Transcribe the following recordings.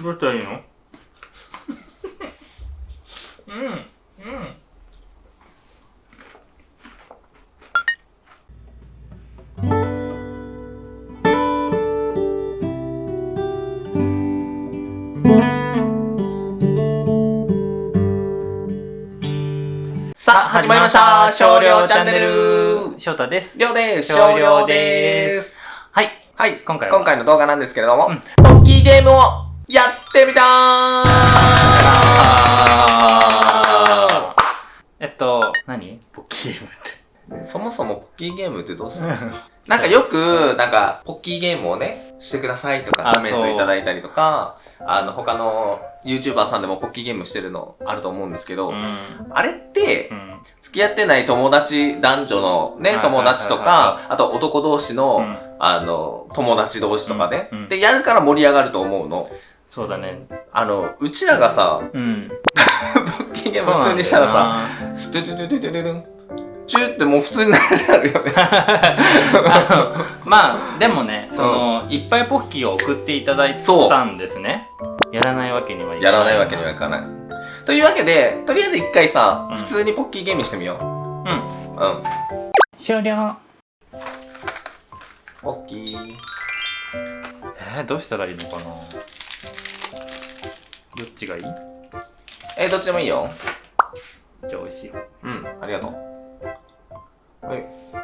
どうしたらいいの？うんうん。さあ、始まりました。少量チャンネル。翔太です。りょうです。少量です。はい。はい、今回は。今回の動画なんですけれども、うん。ポッキーゲームをやってみたえっと何？ポッキーゲームって。ーそもそもポッキーゲームってどうする なんかよく、なんか、ポッキーゲームをね、してくださいとかあコメントいただいたりとか、あの、他の YouTuber さんでもポッキーゲームしてるのあると思うんですけど、うん。あれってう、ん。付き合ってない友達、男女のね、友達とか、あと男同士の、うん。あの、友達同士とかで、うん。うん。で、やるから盛り上がると思うの。そうだねあの、うちらがさ、うんポッキーゲーム普通にしたらさ、ストゥトゥトゥトゥトゥトゥン、チューってもう普通になるよね。まあでもねその、いっぱいポッキーを送っていただいたんですねやらないわけにはいかやらないわけにはいかない。というわけで、とりあえず一回さ、うん普通にポッキーゲームしてみよう。うんうん。終了ポッキー。えー、どうしたらいいのかなどっちがいい？えー、どっちでもいいよ。じゃあ美味しいようん、ありがとう。はい。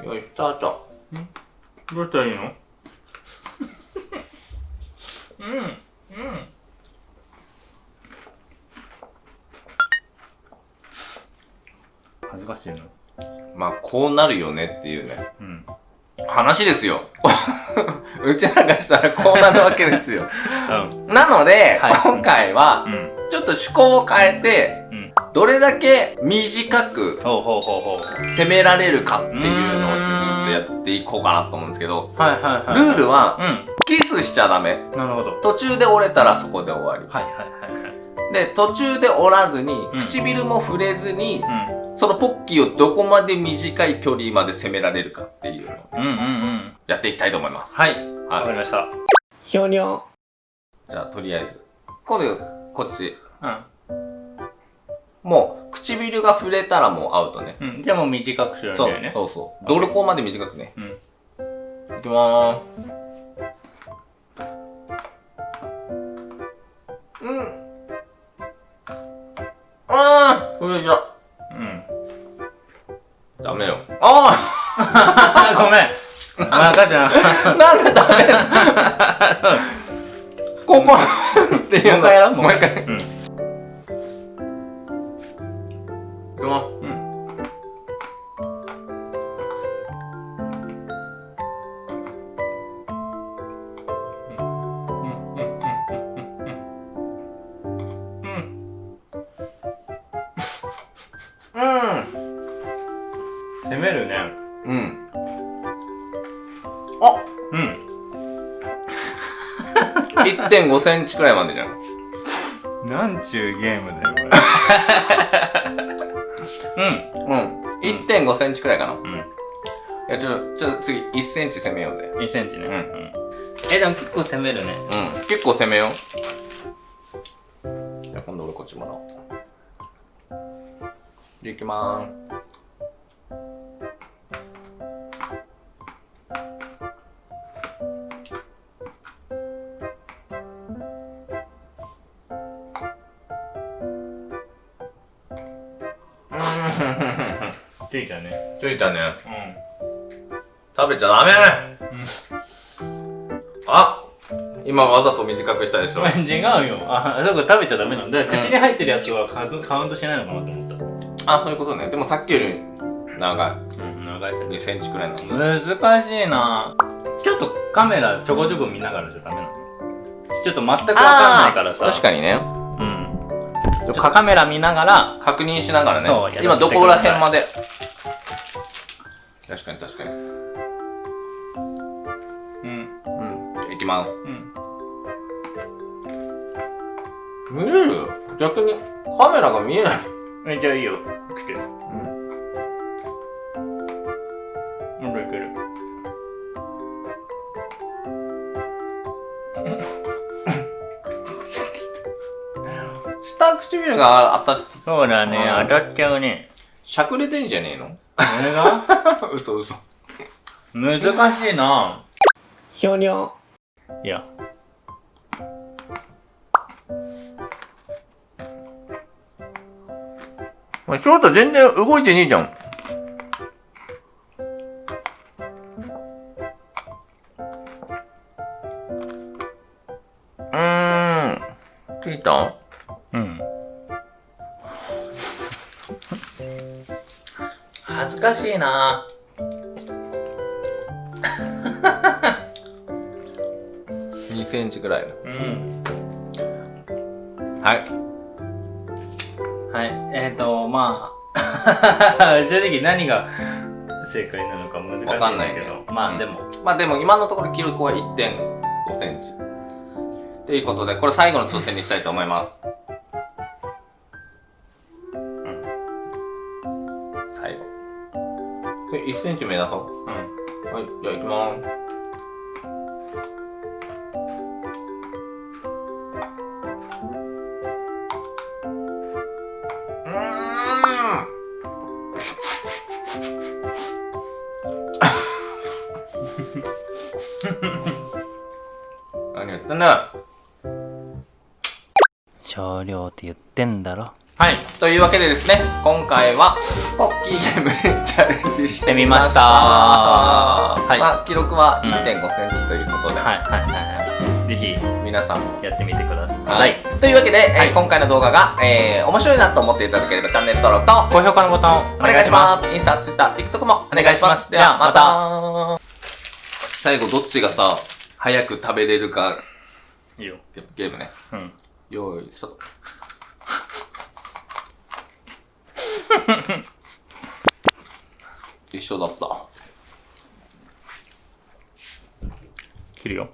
よい、スタート。どうしたらいいの？うんうん恥ずかしいの？まあ、こうなるよねっていうね。うん話ですよ。うちらがしたらこうなるわけですよ。うん。なので、はい。今回はう、ん。ちょっと趣向を変えて、うん。どれだけ短く攻められるかっていうのをちょっとやっていこうかなと思うんですけど、ルールは、うん。キスしちゃダメ。なるほど。途中で折れたらそこで終わり。はいはいはいはいで、途中で折らずにうん、唇も触れずに、うんそのポッキーをどこまで短い距離まで攻められるかっていうのをうんうんうんやっていきたいと思います。はいわかはりましたい。ひょにょ。じゃあ、とりあえず。今度、こっち。うんもう、唇が触れたらもうアウトね。うんじゃあもう短くするんそうだよねそうそう。どれこまで短くね。うんいきまーす。あー触れちゃう。うんダメよ。あ ごめん分かったなんでダメなの？ここっていうの。もう一回やろうもう一回。うん。うんめるねうん。うん。あうん 1.5センチくらいまでじゃん。なんちゅうゲームだよこれ うん。1.5センチくらいかな。いうんうんや、ちょ、ちょ、次、1センチ攻めようぜ。2センチねうんうんえでも結構攻めるねうん。結構攻めよう。じゃあ、今度俺こっちもらおう。で、いきまーす。うん。ついたねついたね。う食べちゃダメんあ今わざと短くしたでしょ違うよあそうか食べちゃダメなんだ口に入ってるやつはカウントカウントしないのかなと思ったあ、そういうことね。でもさっきより長い。うん長いし2センチくらいなの。難しいなちょっとカメラちょこちょこ見ながらじゃダメなのちょっと全くわかんないからさ確かにね。うんカメラ見ながら確認しながらね。今どこら辺まで。確かに確かに。うんうん。いきます。うん見れる？逆にカメラが見えない。えじゃあいいよ来てうん。うんいける 下唇が当たっ、そうだね、うん当たっちゃうね。しゃくれてんじゃねえの？これが？嘘嘘。難しいなひょにょ。いや。お前、翔太全然動いてねえじゃん。うーん。ついた？恥ずかしいな2センチぐらいの。うん。はい。はい。えっ、ー、と、まあ、正直何が正解なのか難しいんだけど、まうんあでも、まあでも今のところ記録は1.5センチ。ということで、これ最後の挑戦にしたいと思います。これ1センチ目だと？うん。はい、じゃあ行きまーす。何やってんだ少量って言ってんだろ。はい。というわけでですね、今回は、ポッキーゲームに チャレンジしてみました。はいまあ、記録はうん1.5センチということで、はいはいはいはい。ぜひ皆さんも。やってみてくださ。はいい。というわけで、えー今回の動画が、えー面白いなと思っていただければチャンネル登録と高評価のボタンをお願いします。インスタ、ツイッター、TikTok もお願いします。では、また。最後、どっちがさ、早く食べれるか、いいよ。ゲームね。うん。よーい、スタート。一緒だった。切るよ。